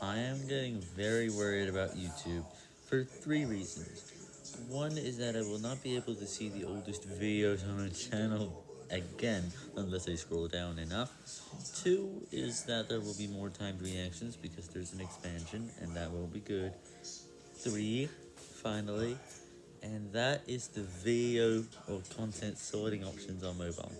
I am getting very worried about YouTube for three reasons. One is that I will not be able to see the oldest videos on a channel again unless I scroll down enough. Two is that there will be more timed reactions because there's an expansion and that will be good. Three, finally, and that is the video or content sorting options on mobile.